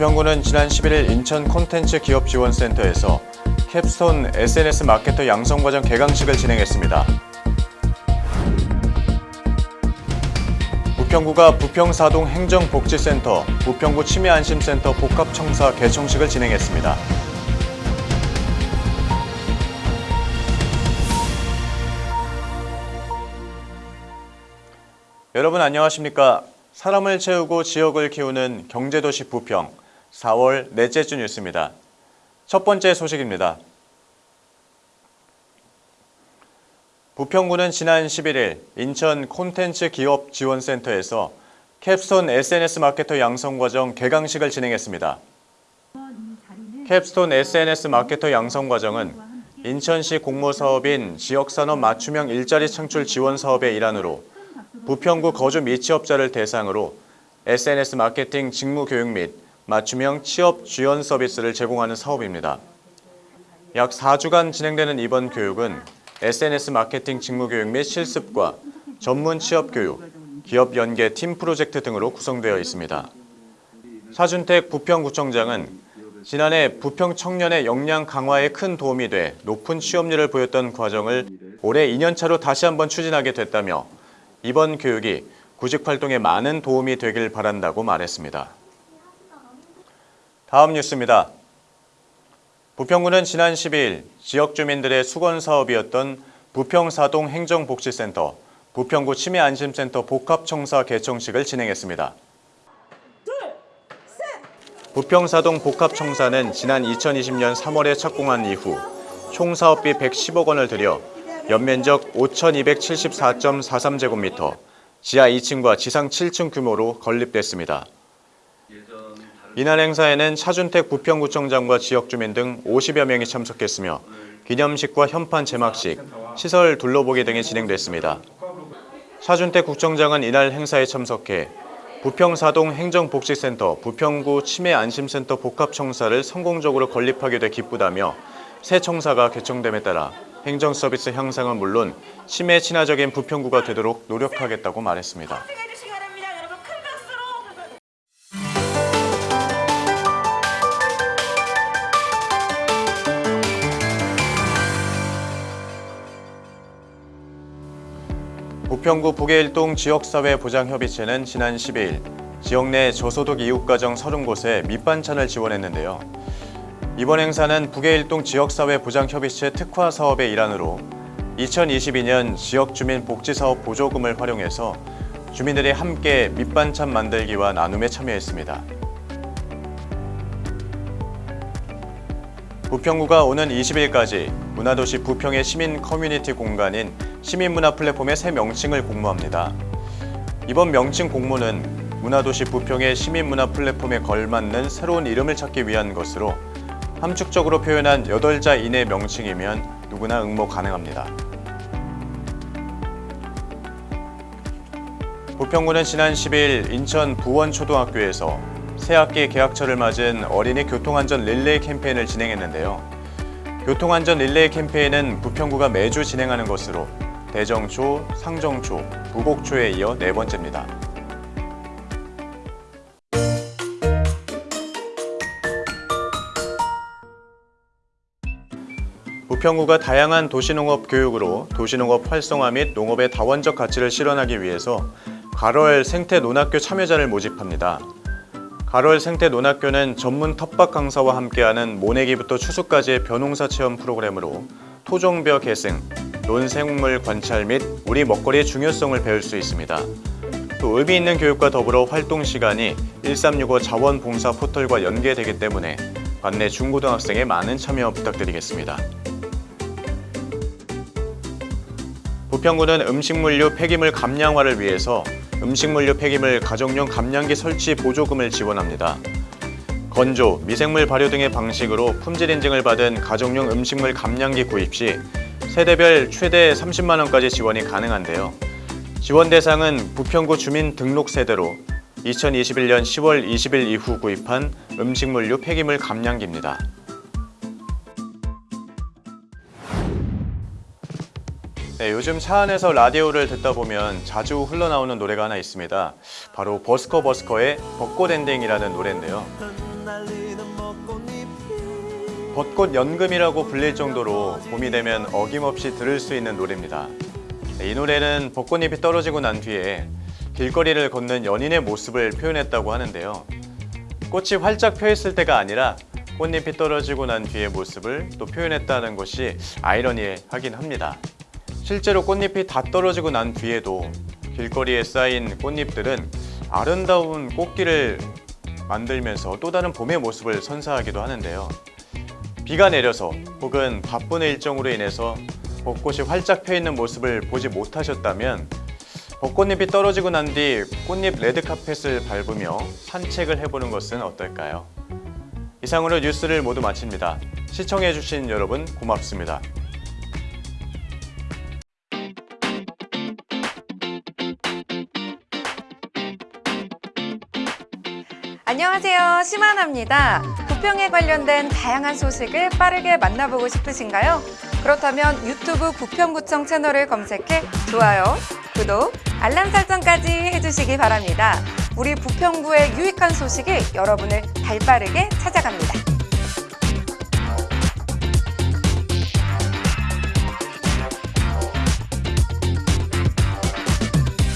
부평구는 지난 11일 인천 콘텐츠 기업지원센터에서 캡스톤 SNS 마케터 양성과정 개강식을 진행했습니다. 부평구가 부평사동 행정복지센터, 부평구 치매안심센터 복합청사 개청식을 진행했습니다. 여러분 안녕하십니까? 사람을 채우고 지역을 키우는 경제도시 부평 4월 넷째 주 뉴스입니다. 첫 번째 소식입니다. 부평구는 지난 11일 인천 콘텐츠 기업 지원센터에서 capstone SNS 마케터 양성 과정 개강식을 진행했습니다. capstone SNS 마케터 양성 과정은 인천시 공모사업인 지역산업 맞춤형 일자리 창출 지원 사업의 일환으로 부평구 거주 및 취업자를 대상으로 SNS 마케팅 직무 교육 및 맞춤형 취업 지원 서비스를 제공하는 사업입니다. 약 4주간 진행되는 이번 교육은 SNS 마케팅 직무 교육 및 실습과 전문 취업 교육, 기업 연계 팀 프로젝트 등으로 구성되어 있습니다. 사준택 부평구청장은 지난해 부평 청년의 역량 강화에 큰 도움이 돼 높은 취업률을 보였던 과정을 올해 2년차로 다시 한번 추진하게 됐다며 이번 교육이 구직 활동에 많은 도움이 되길 바란다고 말했습니다. 다음 뉴스입니다. 부평구는 지난 12일 지역 주민들의 수건 사업이었던 부평사동 행정복지센터, 부평구 치매안심센터 복합청사 개청식을 진행했습니다. 부평사동 복합청사는 지난 2020년 3월에 착공한 이후 총 사업비 110억 원을 들여 연면적 5,274.43제곱미터, 지하 2층과 지상 7층 규모로 건립됐습니다. 이날 행사에는 차준택 부평구청장과 지역주민 등 50여 명이 참석했으며 기념식과 현판 제막식, 시설 둘러보기 등이 진행됐습니다. 차준택 국청장은 이날 행사에 참석해 부평사동 행정복지센터, 부평구 치매안심센터 복합청사를 성공적으로 건립하게 돼 기쁘다며 새 청사가 개청됨에 따라 행정 서비스 향상은 물론 치매 친화적인 부평구가 되도록 노력하겠다고 말했습니다. 부평구 북해일동 지역사회보장협의체는 지난 12일 지역 내 저소득 이웃가정 30곳에 밑반찬을 지원했는데요. 이번 행사는 북해일동 지역사회보장협의체 특화 사업의 일환으로 2022년 지역주민 복지사업 보조금을 활용해서 주민들이 함께 밑반찬 만들기와 나눔에 참여했습니다. 부평구가 오는 20일까지 문화도시 부평의 시민 커뮤니티 공간인 시민문화 플랫폼의 새 명칭을 공모합니다. 이번 명칭 공모는 문화도시 부평의 시민문화 플랫폼에 걸맞는 새로운 이름을 찾기 위한 것으로 함축적으로 표현한 8자 이내 명칭이면 누구나 응모 가능합니다. 부평구는 지난 10일 인천 부원초등학교에서 새학기 개학철을 맞은 어린이 교통안전 릴레이 캠페인을 진행했는데요. 교통안전 릴레이 캠페인은 부평구가 매주 진행하는 것으로 대정초, 상정초, 부곡초에 이어 네 번째입니다. 부평구가 다양한 도시농업 교육으로 도시농업 활성화 및 농업의 다원적 가치를 실현하기 위해서 가로엘 생태 논학교 참여자를 모집합니다. 가로엘 생태 논학교는 전문 텃밭 강사와 함께하는 모내기부터 추수까지의 벼농사 체험 프로그램으로 토종벼 계승, 논생물 관찰 및 우리 먹거리의 중요성을 배울 수 있습니다. 또 의미 있는 교육과 더불어 활동 시간이 1365 자원봉사 포털과 연계되기 때문에 관내 중고등학생의 많은 참여 부탁드리겠습니다. 부평구는 음식물류 폐기물 감량화를 위해서 음식물류 폐기물 가정용 감량기 설치 보조금을 지원합니다. 건조, 미생물 발효 등의 방식으로 품질 인증을 받은 가정용 음식물 감량기 구입 시 세대별 최대 30만 원까지 지원이 가능한데요. 지원 대상은 부평구 주민 등록 세대로 2021년 10월 20일 이후 구입한 음식물류 폐기물 감량기입니다. 네, 요즘 차 안에서 라디오를 듣다 보면 자주 흘러나오는 노래가 하나 있습니다. 바로 버스커 버스커의 벚꽃 엔딩이라는 노래인데요. 벚꽃 연금이라고 불릴 정도로 봄이 되면 어김없이 들을 수 있는 노래입니다. 네, 이 노래는 벚꽃잎이 떨어지고 난 뒤에 길거리를 걷는 연인의 모습을 표현했다고 하는데요. 꽃이 활짝 펴 있을 때가 아니라 꽃잎이 떨어지고 난 뒤의 모습을 또 표현했다는 것이 아이러니하긴 합니다. 실제로 꽃잎이 다 떨어지고 난 뒤에도 길거리에 쌓인 꽃잎들은 아름다운 꽃길을 만들면서 또 다른 봄의 모습을 선사하기도 하는데요. 비가 내려서 혹은 바쁜 일정으로 인해서 벚꽃이 활짝 펴 있는 모습을 보지 못하셨다면 벚꽃잎이 떨어지고 난 뒤 꽃잎 레드카펫을 밟으며 산책을 해보는 것은 어떨까요? 이상으로 뉴스를 모두 마칩니다. 시청해주신 여러분 고맙습니다. 안녕하세요. 심하나입니다. 부평에 관련된 다양한 소식을 빠르게 만나보고 싶으신가요? 그렇다면 유튜브 부평구청 채널을 검색해 좋아요, 구독, 알람 설정까지 해주시기 바랍니다. 우리 부평구의 유익한 소식이 여러분을 발빠르게 찾아갑니다.